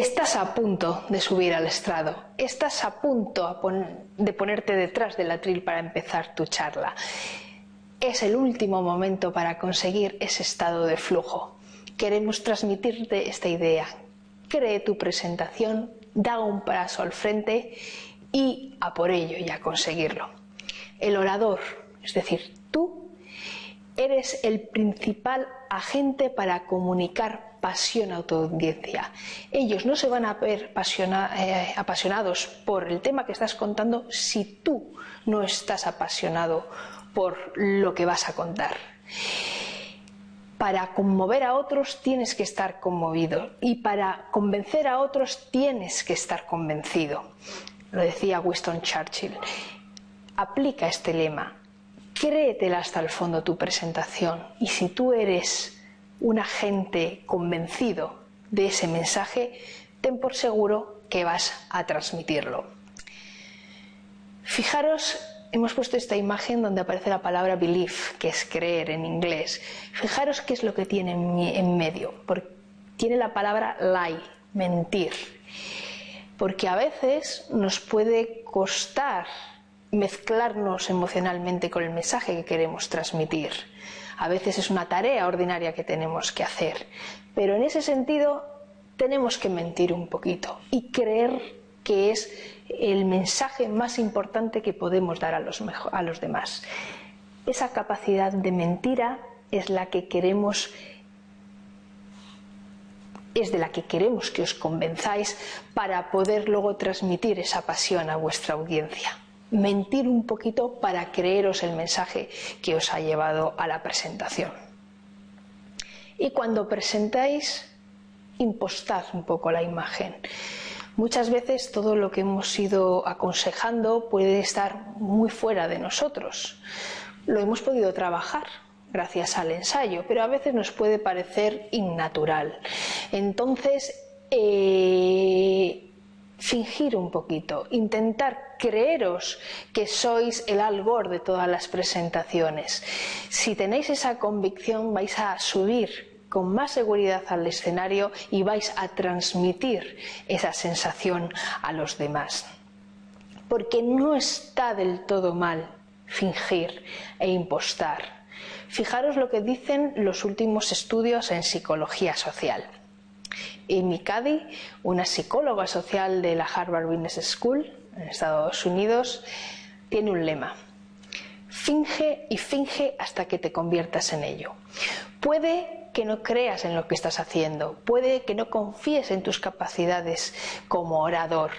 Estás a punto de subir al estrado, estás a punto de ponerte detrás del atril para empezar tu charla. Es el último momento para conseguir ese estado de flujo. Queremos transmitirte esta idea. Cree tu presentación, da un paso al frente y a por ello y a conseguirlo. El orador, es decir, tú, eres el principal agente para comunicar pasión a tu audiencia. Ellos no se van a ver eh, apasionados por el tema que estás contando si tú no estás apasionado por lo que vas a contar. Para conmover a otros tienes que estar conmovido y para convencer a otros tienes que estar convencido. Lo decía Winston Churchill. Aplica este lema. Créetela hasta el fondo tu presentación y si tú eres un agente convencido de ese mensaje, ten por seguro que vas a transmitirlo. Fijaros, hemos puesto esta imagen donde aparece la palabra belief, que es creer en inglés. Fijaros qué es lo que tiene en medio. tiene la palabra lie, mentir. Porque a veces nos puede costar mezclarnos emocionalmente con el mensaje que queremos transmitir a veces es una tarea ordinaria que tenemos que hacer. Pero en ese sentido tenemos que mentir un poquito y creer que es el mensaje más importante que podemos dar a los, a los demás. Esa capacidad de mentira es la que queremos es de la que queremos que os convenzáis para poder luego transmitir esa pasión a vuestra audiencia mentir un poquito para creeros el mensaje que os ha llevado a la presentación. Y cuando presentáis, impostad un poco la imagen. Muchas veces todo lo que hemos ido aconsejando puede estar muy fuera de nosotros. Lo hemos podido trabajar gracias al ensayo, pero a veces nos puede parecer innatural. Entonces, eh, fingir un poquito, intentar creeros que sois el algor de todas las presentaciones. Si tenéis esa convicción vais a subir con más seguridad al escenario y vais a transmitir esa sensación a los demás. Porque no está del todo mal fingir e impostar. Fijaros lo que dicen los últimos estudios en psicología social. Amy Cady, una psicóloga social de la Harvard Business School en Estados Unidos, tiene un lema. Finge y finge hasta que te conviertas en ello. Puede que no creas en lo que estás haciendo, puede que no confíes en tus capacidades como orador,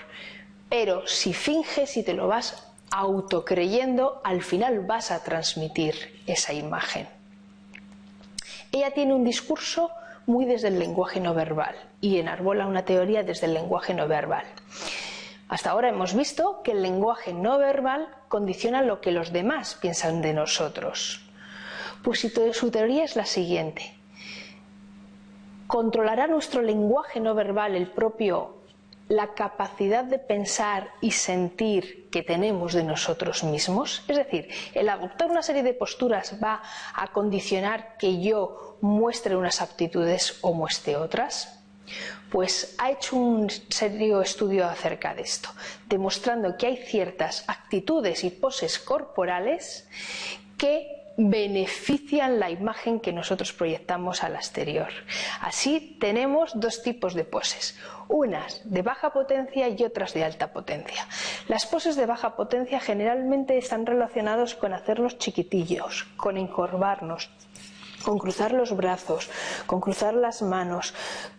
pero si finges y te lo vas autocreyendo, al final vas a transmitir esa imagen. Ella tiene un discurso muy desde el lenguaje no verbal y enarbola una teoría desde el lenguaje no verbal. Hasta ahora hemos visto que el lenguaje no verbal condiciona lo que los demás piensan de nosotros. Pues su teoría es la siguiente. ¿Controlará nuestro lenguaje no verbal el propio la capacidad de pensar y sentir que tenemos de nosotros mismos? Es decir, el adoptar una serie de posturas va a condicionar que yo muestre unas aptitudes o muestre otras. Pues ha hecho un serio estudio acerca de esto, demostrando que hay ciertas actitudes y poses corporales que benefician la imagen que nosotros proyectamos al exterior. Así tenemos dos tipos de poses, unas de baja potencia y otras de alta potencia. Las poses de baja potencia generalmente están relacionadas con hacernos chiquitillos, con encorvarnos, con cruzar los brazos, con cruzar las manos,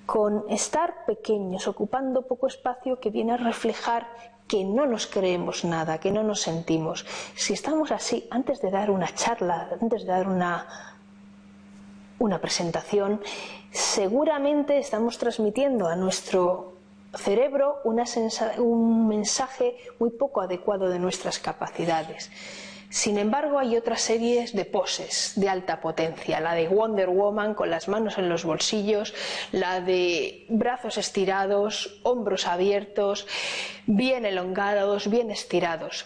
con estar pequeños, ocupando poco espacio que viene a reflejar que no nos creemos nada, que no nos sentimos. Si estamos así, antes de dar una charla, antes de dar una, una presentación, seguramente estamos transmitiendo a nuestro cerebro un mensaje muy poco adecuado de nuestras capacidades. Sin embargo, hay otras series de poses de alta potencia, la de Wonder Woman con las manos en los bolsillos, la de brazos estirados, hombros abiertos, bien elongados, bien estirados.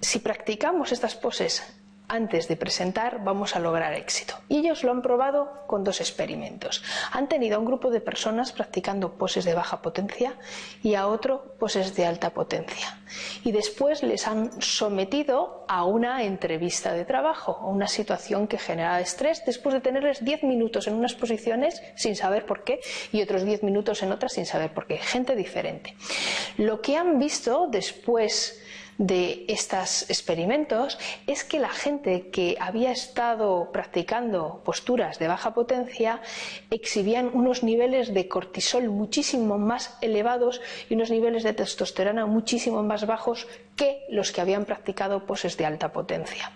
Si practicamos estas poses antes de presentar vamos a lograr éxito. Y ellos lo han probado con dos experimentos. Han tenido a un grupo de personas practicando poses de baja potencia y a otro poses de alta potencia. Y después les han sometido a una entrevista de trabajo, a una situación que genera estrés, después de tenerles 10 minutos en unas posiciones sin saber por qué y otros 10 minutos en otras sin saber por qué. Gente diferente. Lo que han visto después de estos experimentos es que la gente que había estado practicando posturas de baja potencia exhibían unos niveles de cortisol muchísimo más elevados y unos niveles de testosterona muchísimo más bajos que los que habían practicado poses de alta potencia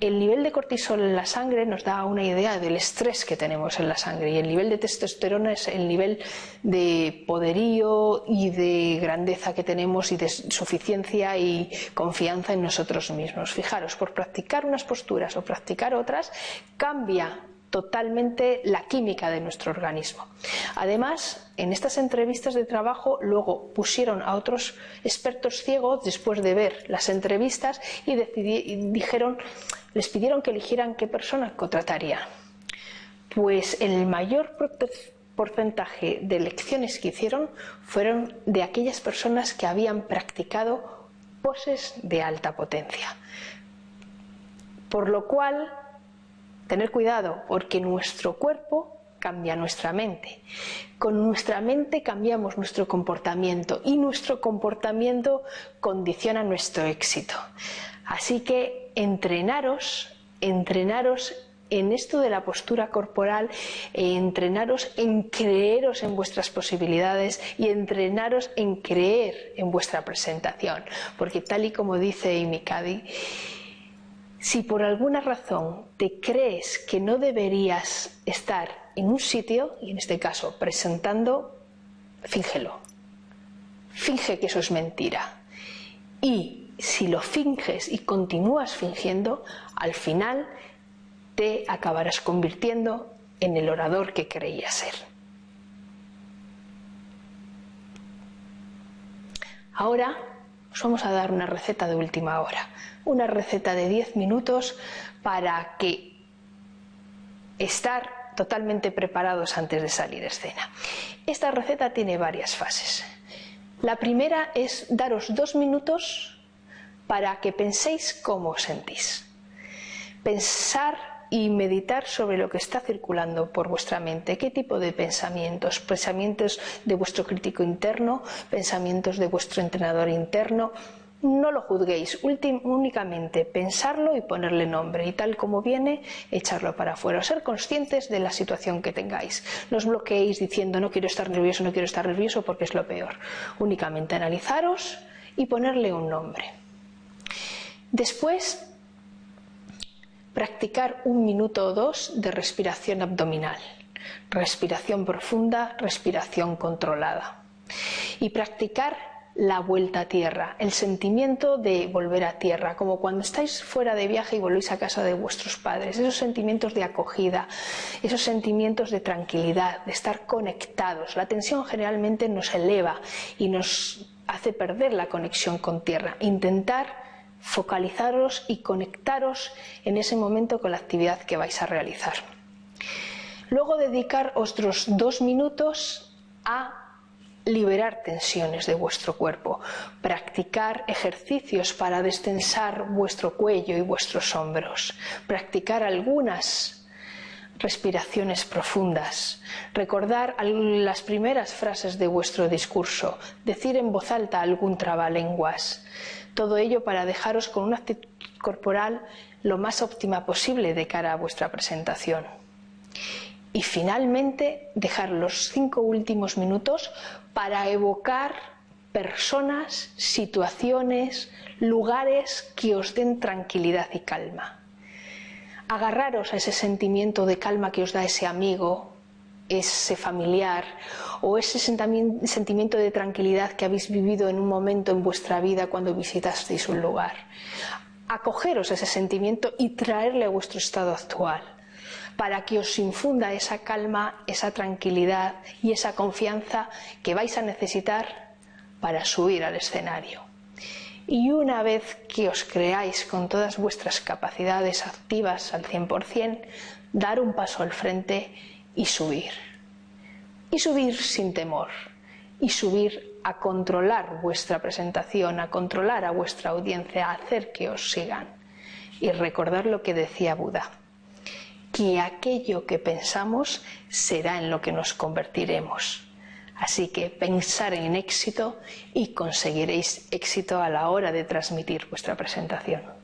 el nivel de cortisol en la sangre nos da una idea del estrés que tenemos en la sangre y el nivel de testosterona es el nivel de poderío y de grandeza que tenemos y de suficiencia y confianza en nosotros mismos. Fijaros, por practicar unas posturas o practicar otras cambia totalmente la química de nuestro organismo. Además, en estas entrevistas de trabajo luego pusieron a otros expertos ciegos después de ver las entrevistas y, dijeron, les pidieron que eligieran qué persona contratarían. Pues el mayor porcentaje de elecciones que hicieron fueron de aquellas personas que habían practicado poses de alta potencia. Por lo cual Tener cuidado porque nuestro cuerpo cambia nuestra mente. Con nuestra mente cambiamos nuestro comportamiento y nuestro comportamiento condiciona nuestro éxito. Así que entrenaros, entrenaros en esto de la postura corporal, entrenaros en creeros en vuestras posibilidades y entrenaros en creer en vuestra presentación. Porque tal y como dice Imikadi, si por alguna razón te crees que no deberías estar en un sitio, y en este caso presentando, fíngelo. Finge que eso es mentira. Y si lo finges y continúas fingiendo, al final te acabarás convirtiendo en el orador que creías ser. Ahora os vamos a dar una receta de última hora una receta de 10 minutos para que estar totalmente preparados antes de salir de escena. Esta receta tiene varias fases. La primera es daros dos minutos para que penséis cómo os sentís. Pensar y meditar sobre lo que está circulando por vuestra mente. ¿Qué tipo de pensamientos? Pensamientos de vuestro crítico interno, pensamientos de vuestro entrenador interno, no lo juzguéis, únicamente pensarlo y ponerle nombre y tal como viene, echarlo para afuera. Ser conscientes de la situación que tengáis. No os bloqueéis diciendo no quiero estar nervioso, no quiero estar nervioso porque es lo peor. Únicamente analizaros y ponerle un nombre. Después, practicar un minuto o dos de respiración abdominal. Respiración profunda, respiración controlada. Y practicar la vuelta a tierra, el sentimiento de volver a tierra, como cuando estáis fuera de viaje y volvéis a casa de vuestros padres, esos sentimientos de acogida, esos sentimientos de tranquilidad, de estar conectados. La tensión generalmente nos eleva y nos hace perder la conexión con tierra. Intentar focalizaros y conectaros en ese momento con la actividad que vais a realizar. Luego dedicar otros dos minutos a liberar tensiones de vuestro cuerpo, practicar ejercicios para destensar vuestro cuello y vuestros hombros, practicar algunas respiraciones profundas, recordar las primeras frases de vuestro discurso, decir en voz alta algún trabalenguas, todo ello para dejaros con una actitud corporal lo más óptima posible de cara a vuestra presentación. Y finalmente dejar los cinco últimos minutos para evocar personas, situaciones, lugares que os den tranquilidad y calma. Agarraros a ese sentimiento de calma que os da ese amigo, ese familiar o ese sentimiento de tranquilidad que habéis vivido en un momento en vuestra vida cuando visitasteis un lugar. Acogeros ese sentimiento y traerle a vuestro estado actual para que os infunda esa calma, esa tranquilidad y esa confianza que vais a necesitar para subir al escenario. y una vez que os creáis con todas vuestras capacidades activas al 100%, dar un paso al frente y subir. Y subir sin temor. Y subir a controlar vuestra presentación, a controlar a vuestra audiencia, a hacer que os sigan. Y recordar lo que decía Buda, que aquello que pensamos será en lo que nos convertiremos. Así que pensar en éxito y conseguiréis éxito a la hora de transmitir vuestra presentación.